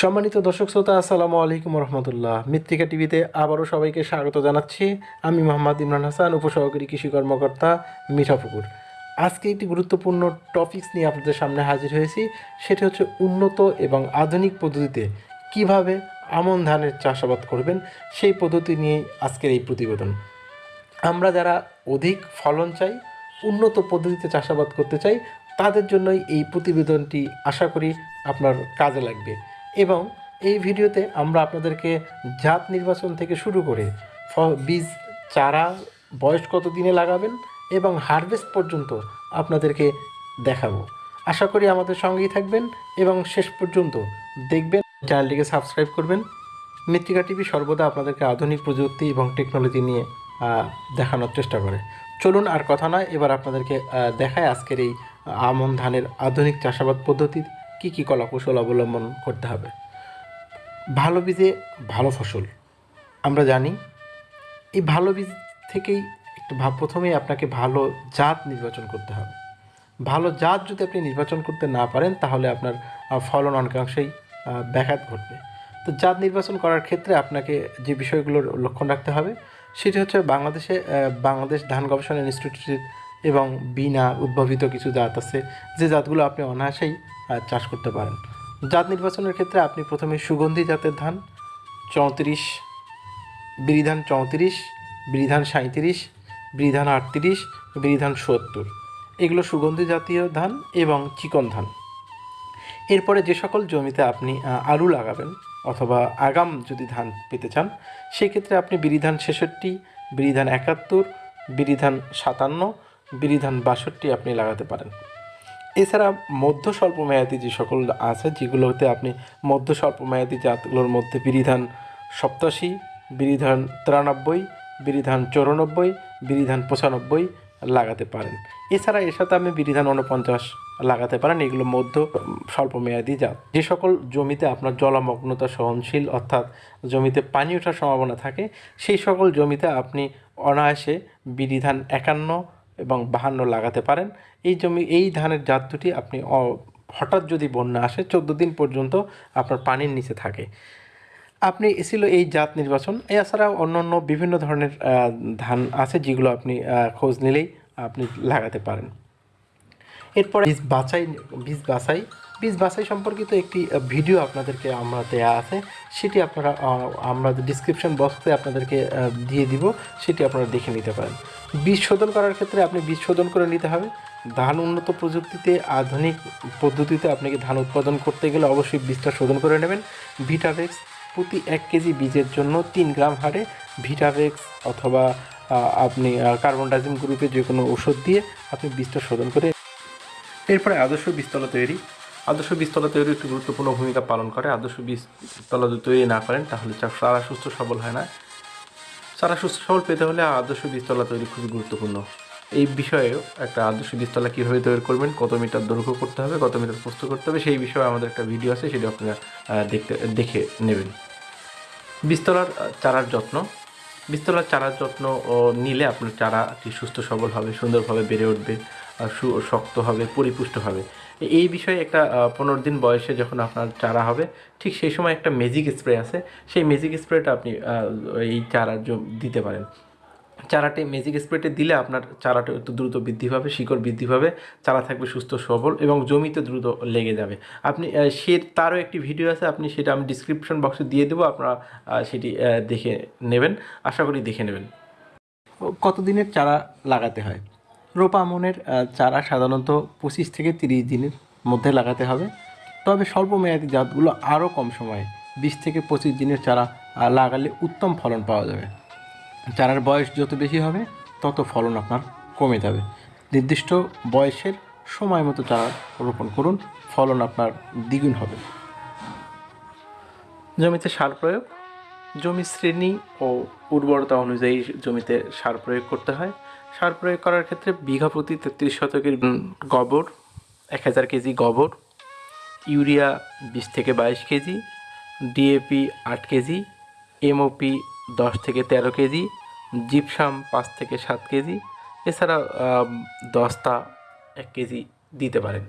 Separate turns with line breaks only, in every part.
সম্মানিত দর্শক শ্রোতা, আসসালামু আলাইকুম রহমতুল্লাহ। মৃত্তিকা টিভিতে আবারও সবাইকে স্বাগত জানাচ্ছি। আমি মোহাম্মদ ইমরান হাসান, উপসহকারী কৃষি কর্মকর্তা মিঠাপুকুর আজকে একটি গুরুত্বপূর্ণ টপিকস নিয়ে আপনাদের সামনে হাজির হয়েছি। সেটি হচ্ছে উন্নত এবং আধুনিক পদ্ধতিতে কীভাবে আমন ধানের চাষাবাদ করবেন, সেই পদ্ধতি নিয়ে আজকের এই প্রতিবেদন। আমরা যারা অধিক ফলন চাই, উন্নত পদ্ধতিতে চাষাবাদ করতে চাই, তাদের জন্যই এই প্রতিবেদনটি আশা করি আপনার কাজে লাগবে। এবং এই ভিডিওতে আমরা আপনাদেরকে জাত নির্বাচন থেকে শুরু করে বীজ, চারা, বয়স কত দিনে লাগাবেন এবং হারভেস্ট পর্যন্ত আপনাদেরকে দেখাবো। আশা করি আমাদের সঙ্গেই থাকবেন এবং শেষ পর্যন্ত দেখবেন, চ্যানেলটিকে সাবস্ক্রাইব করবেন। মৃত্তিকা টিভি সর্বদা আপনাদেরকে আধুনিক প্রযুক্তি এবং টেকনোলজি নিয়ে দেখানোর চেষ্টা করে। চলুন আর কথা নয়, এবার আপনাদেরকে দেখায় আজকের এই আমন ধানের আধুনিক চাষাবাদ পদ্ধতি কী কী কলাকৌশল অবলম্বন করতে হবে? ভালো বীজে ভালো ফসল। আমরা জানি, এই ভালো বীজ থেকেই একটু ভাব প্রথমেই আপনাকে ভালো জাত নির্বাচন করতে হবে। ভালো জাত যদি আপনি নির্বাচন করতে না পারেন, তাহলে আপনার ফলন অনেকাংশেই ব্যাঘাত ঘটবে। তো জাত নির্বাচন করার ক্ষেত্রে আপনাকে যে বিষয়গুলোর লক্ষ্য রাখতে হবে, সেটি হচ্ছে বাংলাদেশে বাংলাদেশ ধান গবেষণা ইনস্টিটিউট এবং বিনা উদ্ভাবিত কিছু জাত আছে। যে জাতগুলো আপনি অনায়াসেই চাষ করতে পারেন। জাত নির্বাচনের ক্ষেত্রে আপনি প্রথমে সুগন্ধি জাতের ধান, চৌত্রিশ, বিরিধান চৌত্রিশ, বিরিধান সাঁত্রিশ বিরিধান আটত্রিশ, বিরিধান সত্তর। এগুলো সুগন্ধি জাতীয় ধান এবং চিকন ধান। এরপরে যে সকল জমিতে আপনি আলু লাগাবেন অথবা আগাম যদি ধান পেতে চান, সেক্ষেত্রে আপনি বিরিধান ছেষট্টি, বিরিধান একাত্তর, বিরিধান সাতান্ন, বিরিধান বাষট্টি আপনি লাগাতে পারেন। এছাড়া মধ্য স্বল্প মেয়াদি যে সকল আছে, যেগুলোতে আপনি মধ্য স্বল্প মেয়াদি জাতগুলোর মধ্যে বিরিধান সপ্তাশি, বিরিধান তিরানব্বই, বিরিধান চৌরানব্বই, বিরিধান পঁচানব্বই লাগাতে পারেন। এছাড়া এর সাথে আপনি বিরিধান উনপঞ্চাশ লাগাতে পারেন, এগুলো মধ্য স্বল্প মেয়াদি জাত। যে সকল জমিতে আপনার জলমগ্নতা সহনশীল, অর্থাৎ জমিতে পানি ওঠার সম্ভাবনা থাকে, সেই সকল জমিতে আপনি অনায়াসে বিরিধান একান্ন এবং বাহান্ন লাগাতে পারেন। এই জমি, এই ধানের জাত দুটি আপনি হঠাৎ যদি বন্যা আসে, চোদ্দ দিন পর্যন্ত আপনার পানির নিচে থাকে। আপনি ছিল এই জাত নির্বাচন। এছাড়াও অন্য অন্য বিভিন্ন ধরনের ধান আছে যেগুলো আপনি খোঁজ নিলেই আপনি লাগাতে পারেন। এরপরে বীজ বাছাই বীজ বাছাই বীজ বাছাই সম্পর্কিত একটি ভিডিও আপনাদেরকে আমরা দেয়া আছে। সেটি আপনারা আমরা ডিসক্রিপশন বক্সে আপনাদেরকে দিয়ে দিব। সেটি আপনারা দেখে নিতে পারেন। বীজ শোধন করার ক্ষেত্রে আপনি বীজ শোধন করে নিতে হবে। ধান উন্নত প্রযুক্তিতে, আধুনিক পদ্ধতিতে আপনাকে ধান উৎপাদন করতে গেলে অবশ্যই বীজটা শোধন করে নেবেন। ভিটাভেক্স প্রতি এক কেজি বীজের জন্য তিন গ্রাম হারে ভিটাভেক্স অথবা আপনি কার্বন ডাইজিম গ্রুপের যে কোনো ওষুধ দিয়ে আপনি বীজটা শোধন করে এরপরে আদর্শ বীজতলা তৈরি। আদর্শ বীজতলা তৈরি একটি গুরুত্বপূর্ণ ভূমিকা পালন করে। আদর্শ বীজতলা যদি তৈরি না করেন, তাহলে চাষ সারা সুস্থ সবল হয় না। সারা সুস্থ সবল পেতে হলে আদর্শ বীজতলা তৈরি খুবই গুরুত্বপূর্ণ। এই বিষয়েও একটা আদর্শ বীজতলা কীভাবে তৈরি করবেন, কত মিটার দৈর্ঘ্য করতে হবে, কত মিটার প্রস্ত করতে হবে, সেই বিষয়ে আমাদের একটা ভিডিও আছে, সেটা আপনারা দেখতে, দেখে নেবেন। বীজতলার চারার যত্ন। বীজতলার চারার যত্ন নিলে আপনার চারাটি সুস্থ সবল হবে, সুন্দরভাবে বেড়ে উঠবে শক্ত হবে, পরিপুষ্ট হবে। এই বিষয়ে একটা পনেরো দিন বয়সে যখন আপনার চারা হবে, ঠিক সেই সময় একটা ম্যাজিক স্প্রে আছে। সেই ম্যাজিক স্প্রেটা আপনি এই চারার দিতে পারেন। চারাটি ম্যাজিক স্প্রেটে দিলে আপনার চারাটা একটু দ্রুত বৃদ্ধি পাবে, শিকড় বৃদ্ধি পাবে, চারা থাকবে সুস্থ, সবল এবং জমিতে দ্রুত লেগে যাবে। আপনি সে, তারও একটি ভিডিও আছে, আপনি সেটা আমি ডিসক্রিপশন বক্সে দিয়ে দেবো, আপনারা সেটি দেখে নেবেন, আশা করি দেখে নেবেন। কতদিনের চারা লাগাতে হয়? রোপা আমনের চারা সাধারণত পঁচিশ থেকে তিরিশ দিনের মধ্যে লাগাতে হবে। তবে স্বল্প মেয়াদি জাতগুলো আরও কম সময়ে বিশ থেকে পঁচিশ দিনের চারা লাগালে উত্তম ফলন পাওয়া যাবে। চারার বয়স যত বেশি হবে, তত ফলন আপনার কমে যাবে। নির্দিষ্ট বয়সের সময় মতো চারা রোপণ করুন, ফলন আপনার দ্বিগুণ হবে। জমিতে সার প্রয়োগ। জমি শ্রেণি ও উর্বরতা অনুযায়ী জমিতে সার প্রয়োগ করতে হয়। সার প্রয়োগ করার ক্ষেত্রে বিঘা প্রতি তেত্রিশ শতকের গোবর, এক হাজার কেজি গোবর, ইউরিয়া বিশ থেকে বাইশ কেজি, ডিএপি আট কেজি, এমওপি দশ থেকে তেরো কেজি, জিপসাম পাঁচ থেকে সাত কেজি, এছাড়া দস্তা এক কেজি দিতে পারেন।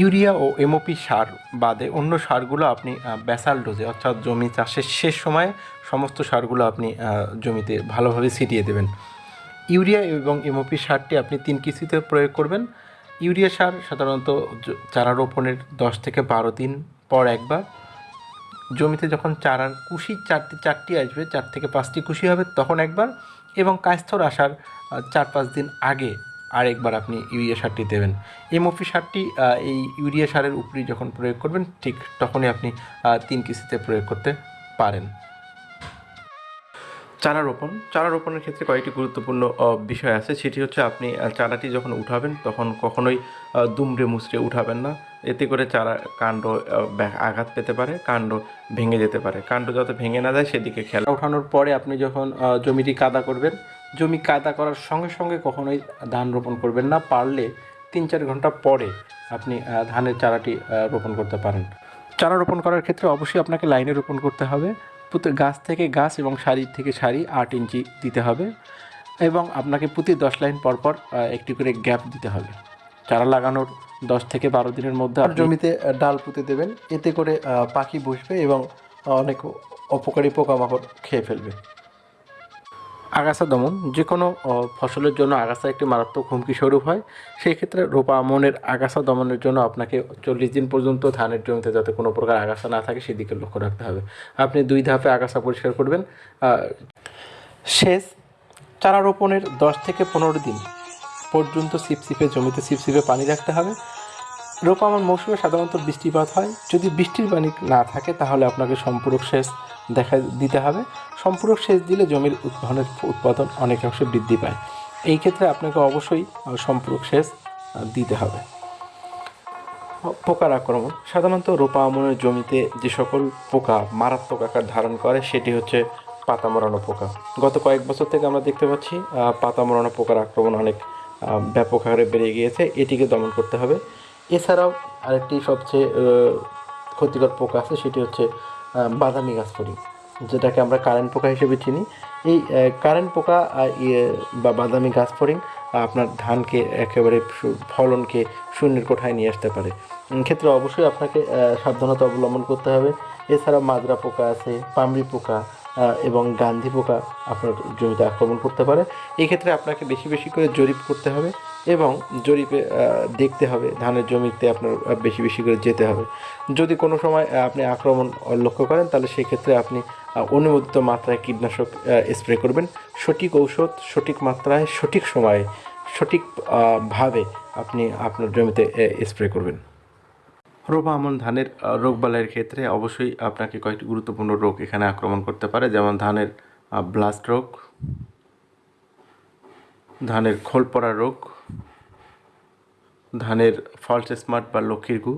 ইউরিয়া ও এমওপি সার বাদে অন্য সারগুলো আপনি ব্যাসাল ডোজে অর্থাৎ জমি চাষের শেষ সময়ে সমস্ত সারগুলো আপনি জমিতে ভালোভাবে ছিটিয়ে দেবেন। ইউরিয়া এবং এমওপি সারটি আপনি তিন কিস্তিতে প্রয়োগ করবেন। ইউরিয়া সার সাধারণত চারা রোপণের দশ থেকে বারো দিন পর একবার। জমিতে যখন চারার কুশি চারটি চারটি আসবে, চার থেকে পাঁচটি কুশি হবে তখন একবার এবং কায়স্থর আসার চার পাঁচ দিন আগে আরেকবার আপনি ইউরিয়া সারটি দেবেন। এমওপি সারটি এই ইউরিয়া সারের উপরেই যখন প্রয়োগ করবেন ঠিক তখনই আপনি তিন কিস্তিতে প্রয়োগ করতে পারেন। চারা রোপণ চারা রোপণের ক্ষেত্রে কয়েকটি গুরুত্বপূর্ণ বিষয় আছে। সেটি হচ্ছে আপনি চারাটি যখন উঠাবেন, তখন কখনোই দুমড়ে মুচড়ে উঠাবেন না। এতে করে চারা কাণ্ড আঘাত পেতে পারে, কাণ্ড ভেঙে যেতে পারে। কাণ্ড যাতে ভেঙে না যায়, সেদিকে খেয়াল ওঠানোর পরে আপনি যখন জমিটি কাদা করবেন, জমি কাদা করার সঙ্গে সঙ্গে কখনোই ধান রোপণ করবেন না। পারলে তিন চার ঘণ্টা পরে আপনি ধানের চারাটি রোপণ করতে পারেন। চারা রোপণ করার ক্ষেত্রে অবশ্যই আপনাকে লাইনে রোপণ করতে হবে। প্রতি গাছ থেকে গাছ এবং সারি থেকে শাড়ি আট ইঞ্চি দিতে হবে এবং আপনাকে প্রতি দশ লাইন পরপর একটি করে গ্যাপ দিতে হবে। চারা লাগানোর দশ থেকে বারো দিনের মধ্যে জমিতে ডাল পুঁতে দেবেন। এতে করে পাখি বসবে এবং অনেক অপকারী পোকামাকড় খেয়ে ফেলবে। আগাছা দমন যে কোনো ফসলের জন্য আগাছা একটি মারাত্মক হুমকি স্বরূপ হয়। সেই ক্ষেত্রে রোপা আমনের আগাছা দমনের জন্য আপনাকে চল্লিশ দিন পর্যন্ত ধানের জমিতে যাতে কোনো প্রকার আগাছা না থাকে, সেদিকে লক্ষ্য রাখতে হবে। আপনি দুই ধাপে আগাছা পরিষ্কার করবেন সেচ, চারা রোপণের দশ থেকে পনেরো দিন পর্যন্ত সিপসিপে জমিতে সিপসিপে পানি রাখতে হবে। রোপামন মৌসুমে সাধারণত বৃষ্টিপাত হয়। যদি বৃষ্টির পানি না থাকে, তাহলে আপনাকে সম্পূরক সেচ দেখা দিতে হবে। সম্পূরক সেচ দিলে জমির উৎপাদনের উৎপাদন অনেকাংশে বৃদ্ধি পায়। এই ক্ষেত্রে আপনাকে অবশ্যই সম্পূরক সেচ দিতে হবে। পোকার আক্রমণ। সাধারণত রোপা আমনের জমিতে যে সকল পোকা মারাত্মক আকার ধারণ করে, সেটি হচ্ছে পাতা মরানো পোকা। গত কয়েক বছর থেকে আমরা দেখতে পাচ্ছি পাতা মরানো পোকার আক্রমণ অনেক ব্যাপক হারে বেড়ে গিয়েছে। এটিকে দমন করতে হবে। এছাড়াও আরেকটি সবচেয়ে ক্ষতিকর পোকা আছে সেটি হচ্ছে বাদামি গাছ যেটাকে আমরা কারেন্ট পোকা হিসেবে চিনি। এই কারেন্ট পোকা ইয়ে, বা বাদামি গাছ ফড়িং আপনার ধানকে একেবারে ফলনকে শূন্যের কোঠায় নিয়ে আসতে পারে। ক্ষেত্রে অবশ্যই আপনাকে সাবধানতা অবলম্বন করতে হবে। এছাড়া মাজরা পোকা আছে পামড়ি পোকা এবং গান্ধী পোকা আপনার জমিতে আক্রমণ করতে পারে। এই ক্ষেত্রে আপনাকে বেশি বেশি করে জরিপ করতে হবে। এবং জরিপে দেখতে হবে ধানের জমিতে আপনার বেশি বেশি করে যেতে হবে। যদি কোনো সময় আপনি আক্রমণ লক্ষ্য করেন তাহলে সেক্ষেত্রে আপনি অনুমোদিত মাত্রায় কীটনাশক স্প্রে করবেন। সঠিক ঔষধ সঠিক মাত্রায় সঠিক সময়ে সঠিক আহ, ভাবে আপনি আপনার জমিতে স্প্রে করবেন। রোপা আমন ধানের আহ, রোগবালাইয়ের ক্ষেত্রে অবশ্যই আপনাকে কয়েকটি গুরুত্বপূর্ণ রোগ এখানে আক্রমণ করতে পারে যেমন ধানের ব্লাস্ট রোগ ধানের খোল পড়া রোগ, ধানের ফলস স্মার্ট বা লক্ষ্মীর গু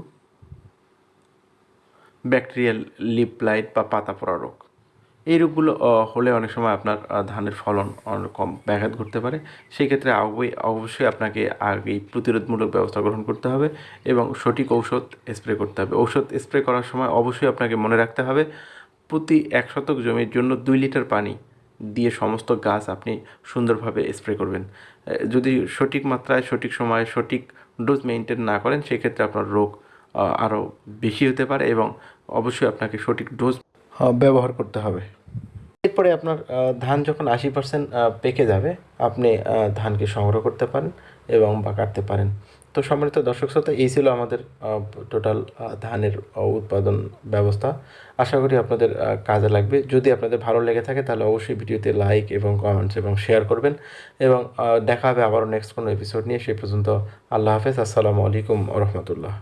ব্যাকটেরিয়াল লিপ লাইট বা পাতা পড়া রোগ। এই রোগগুলো হলে অনেক সময় আপনার ধানের ফলন অনেক কম ব্যাঘাত ঘটতে পারে। সেই ক্ষেত্রে অবশ্যই আপনাকে আগেই প্রতিরোধমূলক ব্যবস্থা গ্রহণ করতে হবে এবং সঠিক ঔষধ স্প্রে করতে হবে। ঔষধ স্প্রে করার সময় অবশ্যই আপনাকে মনে রাখতে হবে, প্রতি এক শতক জমির জন্য দুই লিটার পানি দিয়ে সমস্ত গাছ আপনি সুন্দরভাবে স্প্রে করবেন। যদি সঠিক মাত্রায়, সঠিক সময়ে, সঠিক ডোজ মেনটেন না করেন, সেক্ষেত্রে আপনার রোগ আরও বেশি হতে পারে এবং অবশ্যই আপনাকে সঠিক ডোজ ব্যবহার করতে হবে। এরপরে আপনার ধান যখন আশি পার্সেন্ট পেকে যাবে, আপনি ধানকে সংগ্রহ করতে পারেন এবং বা কাটতে পারেন। তো সম্মানিত দর্শক শ্রোতা, এই ছিল আমাদের টোটাল ধানের উৎপাদন ব্যবস্থা। আশা করি আপনাদের কাজে লাগবে। যদি আপনাদের ভালো লেগে থাকে তাহলে অবশ্যই ভিডিওতে লাইক এবং কমেন্টস এবং শেয়ার করবেন। এবং দেখা হবে আবারও নেক্সট কোনো এপিসোড নিয়ে। সেই পর্যন্ত আল্লাহ হাফেজ। আসসালামু আলাইকুম রহমতুল্লাহ।